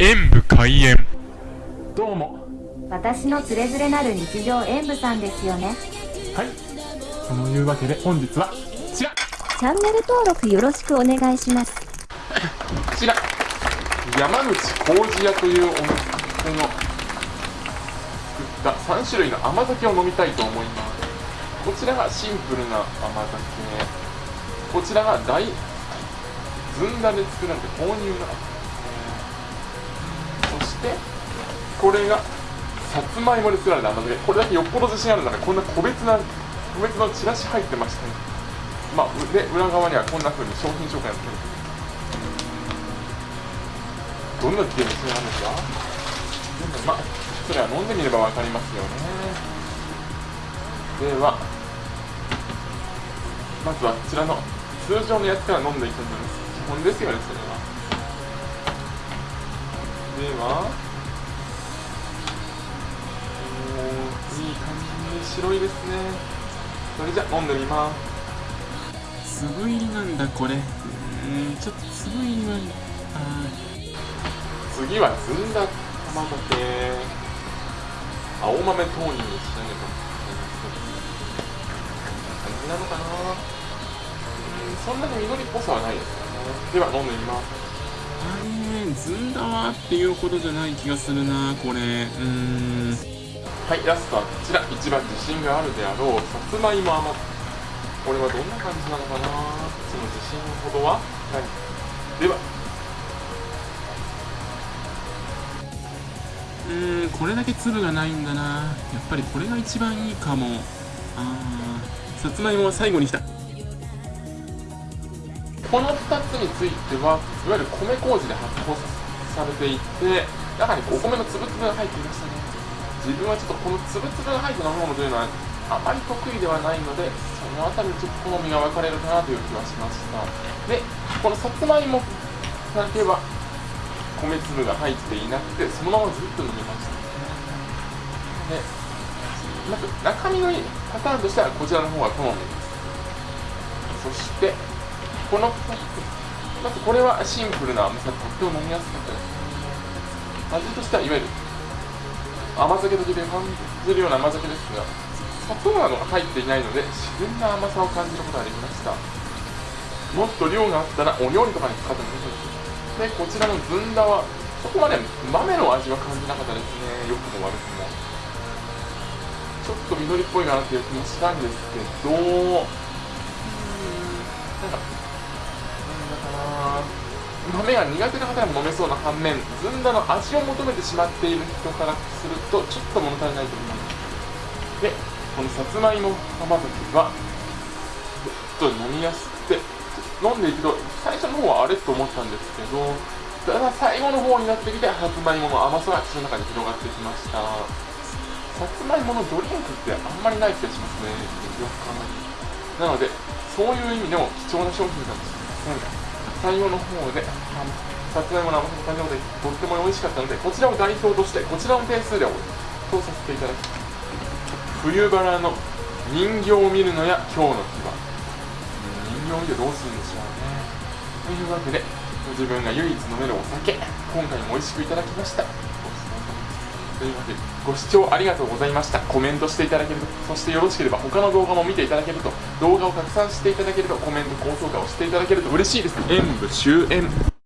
演武開演。どうも。私のつれづれなる日常演舞さんですよね。はい。そのいうわけで本日はこちら。チャンネル登録よろしくお願いします。こちら。山口麹屋というお店の作った3種類の甘酒を飲みたいと思います。こちらがシンプルな甘酒。こちらが大ずんだで作られた豆乳の甘酒。そしてこれがさつまいもで作られた甘酒これだけよっぽど自信あるならこんな個別な個別のチラシ入ってましたねまあで裏側にはこんな風に商品紹介が載ってる。どんなゲーム性なんですか？でもまあそれは飲んでみれば分かりますよね。ではまずはこちらの通常のやつから飲んでいきたいと思います。基本ですよねそれは。では。おいい感じ。に白いですね。それじゃ飲んでみます。粒入りなんだこれ。うんちょっと粒入りはあ次はずんだ卵系青豆豆乳に仕上げた感じなのかな。うんそんなに緑っぽさはないですよね。では飲んでみます。あれずんだはっていうほどじゃない気がするなこれ。うーん。はいラストはこちら。一番自信があるであろうさつまいも甘これはどんな感じなのかな。その自信ほどは？ない。では。うーんこれだけ粒がないんだな。やっぱりこれが一番いいかも。あーさつまいもは最後に来たこの2つについてはいわゆる米麹で発酵されていて中にお米の粒々が入っていましたね。自分はちょっとこの粒々が入った飲み物というのはあまり得意ではないのでそのあたりちょっと好みが分かれるかなという気はしました。でこのさつまいもだけは米粒が入っていなくてそのままずっと飲みました。でまず中身のいいパターンとしてはこちらの方が好みです。そしてこの2つまずこれはシンプルな甘さでとっても飲みやすかったです。味としてはいわゆる甘酒とで感じるような甘酒ですが砂糖などが入っていないので自然な甘さを感じることができました。もっと量があったらお料理とかに使ってもいいです。でこちらのずんだはそこまで豆の味は感じなかったですね。良くも悪くも。ちょっと緑っぽいかなっていう気もしたんですけどなんか豆が苦手な方でも飲めそうな反面ずんだの味を求めてしまっている人からするとちょっと物足りないと思いますでこのさつまいも甘酒はちょっと飲みやすくて飲んでいくと最初の方はあれと思ったんですけどだんだ最後の方になってきてさつまいもの甘さが口の中に広がってきました。さつまいものドリンクってあんまりない気がしますね。よく考えてなのでそういう意味でも貴重な商品かもしれません最後の方でさつまいもの甘さを感じでとっても美味しかったのでこちらを代表としてこちらの点数でとさせていただき冬バラの人形を見るのや今日の日は人形を見てどうするんでしょうね。というわけで自分が唯一飲めるお酒今回も美味しくいただきました。というわけでご視聴ありがとうございました。コメントしていただけるとそしてよろしければ他の動画も見ていただけると動画を拡散していただけるとコメント高評価をしていただけると嬉しいです。演武終演。